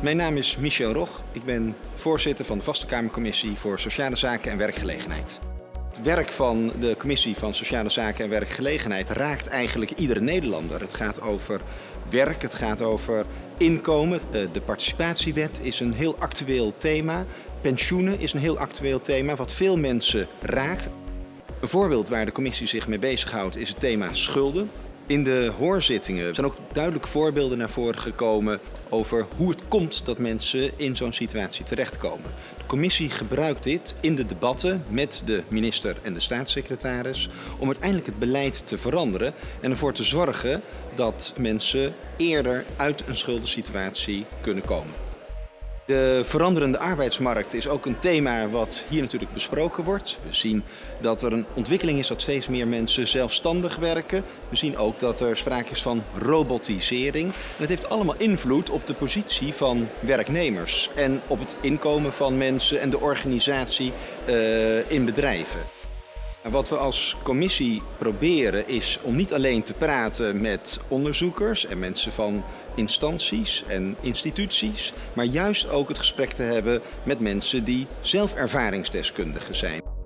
Mijn naam is Michel Rog. Ik ben voorzitter van de Vaste Kamercommissie voor Sociale Zaken en Werkgelegenheid. Het werk van de Commissie van Sociale Zaken en Werkgelegenheid raakt eigenlijk iedere Nederlander. Het gaat over werk, het gaat over inkomen. Eh, de participatiewet is een heel actueel thema. Pensioenen is een heel actueel thema wat veel mensen raakt. Een voorbeeld waar de commissie zich mee bezighoudt is het thema schulden. In de hoorzittingen zijn ook duidelijke voorbeelden naar voren gekomen over hoe het komt dat mensen in zo'n situatie terechtkomen. De commissie gebruikt dit in de debatten met de minister en de staatssecretaris om uiteindelijk het beleid te veranderen en ervoor te zorgen dat mensen eerder uit een schuldensituatie kunnen komen. De veranderende arbeidsmarkt is ook een thema wat hier natuurlijk besproken wordt. We zien dat er een ontwikkeling is dat steeds meer mensen zelfstandig werken. We zien ook dat er sprake is van robotisering. En het heeft allemaal invloed op de positie van werknemers en op het inkomen van mensen en de organisatie uh, in bedrijven. Wat we als commissie proberen is om niet alleen te praten met onderzoekers en mensen van instanties en instituties, maar juist ook het gesprek te hebben met mensen die zelf ervaringsdeskundigen zijn.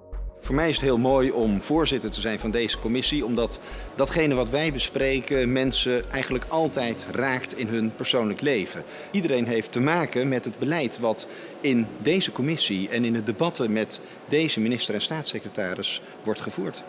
Voor mij is het heel mooi om voorzitter te zijn van deze commissie, omdat datgene wat wij bespreken mensen eigenlijk altijd raakt in hun persoonlijk leven. Iedereen heeft te maken met het beleid wat in deze commissie en in de debatten met deze minister en staatssecretaris wordt gevoerd.